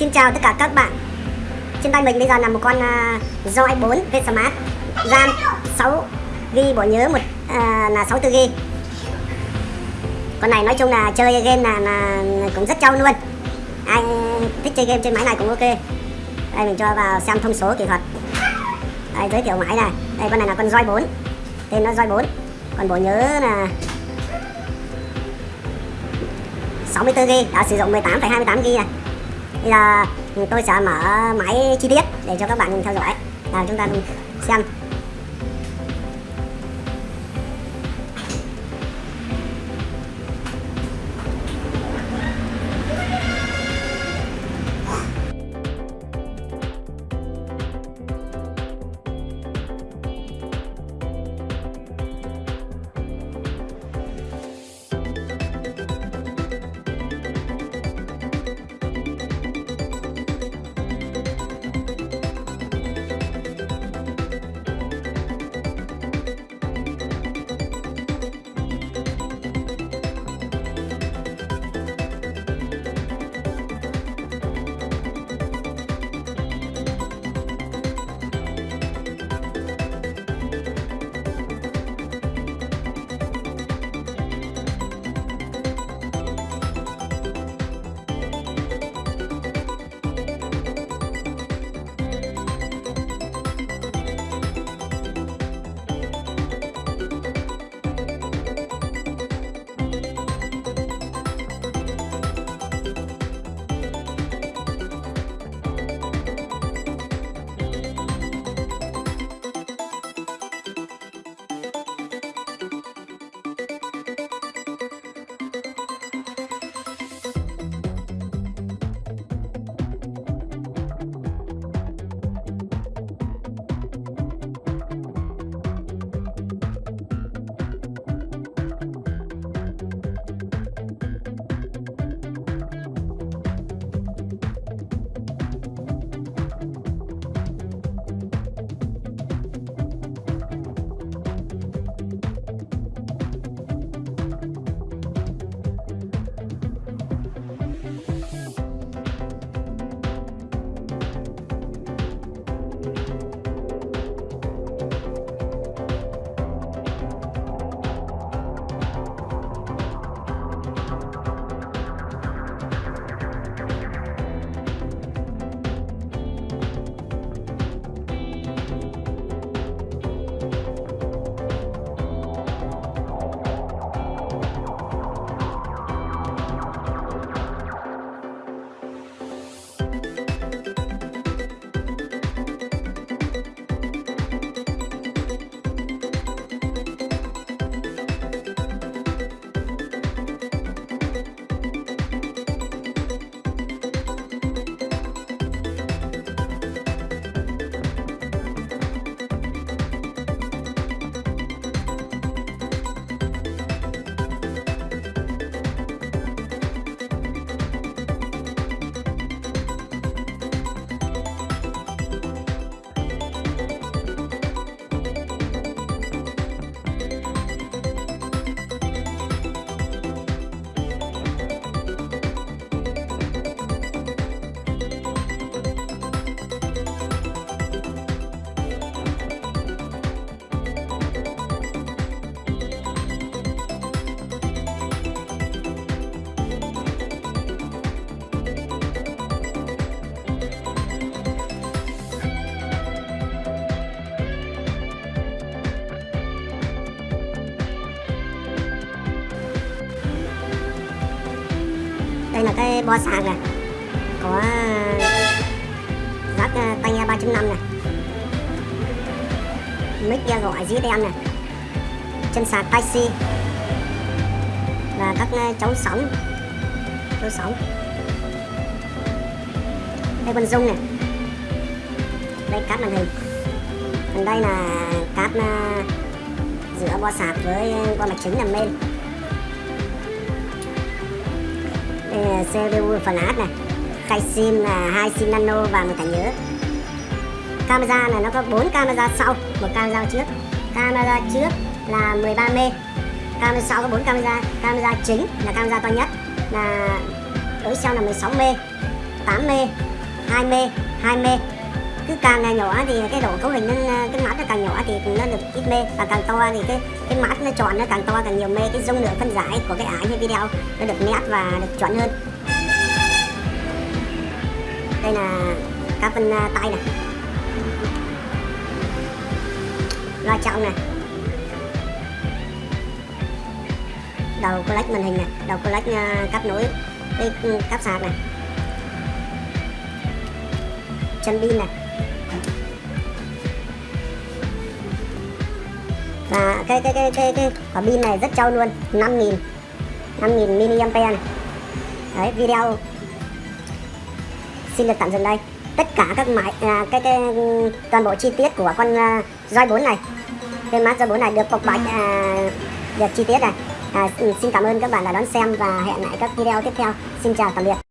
Xin chào tất cả các bạn. Trên tay mình bây giờ là một con uh, Roi 4 V Smart. RAM 6 g bộ nhớ một uh, là 64GB Con này nói chung là chơi game là, là cũng rất trâu luôn. Ai thích chơi game trên máy này cũng ok. Đây mình cho vào xem thông số kỹ thuật. Đây giới thiệu máy này. Đây con này là con Roi 4 Tên nó Roi 4 Còn bộ nhớ là 64GB đã sử dụng 18,28GB này bây giờ, tôi sẽ mở máy chi tiết để cho các bạn theo dõi. Nào, chúng ta xem. Đây là cái bo sạc này. Có ờ, rác ờ, tay 3.5 này. Mic nghe gọi GSM này. Chân sạc taxi và các ờ, à, chống sóng. Chống sóng. Đây con dung này. Đây cáp màn hình. Còn đây là cáp giữa bo sạc với bo mạch chính là main CPU phần át này. Khay sim là hai sim nano và một thẻ nhớ. Camera là nó có 4 camera sau. Một camera trước. Camera trước là 13 mê. Camera sau có 4 camera. Camera chính là camera to nhất. Là đối sau là 16 mê 8 mê 2 mê 2 mê cứ càng nhỏ thì cái độ cấu hình nó, cái mắt nó càng nhỏ thì nó được ít mê. Và càng to thì cái cái mắt nó tròn nó càng to càng nhiều mê. Cái dung lượng phân giải của cái ảnh hay video nó được nét và được chuẩn hơn. Đây là các phân à, tay này. Loa trọng này. Đầu collect màn hình này. Đầu collect à, cáp nối cái ừ, cáp sạc này chân pin này và cái cái cái cái cái quả pin này rất trâu luôn 5000 5000 mAh. Này. đấy video xin được tạm dừng đây. Tất cả các máy à, cái, cái toàn bộ chi tiết của con uh, roi 4 này cái mát roi 4 này được bộc bạch à, được chi tiết này. À, xin cảm ơn các bạn đã đón xem và hẹn lại các video tiếp theo. Xin chào tạm biệt.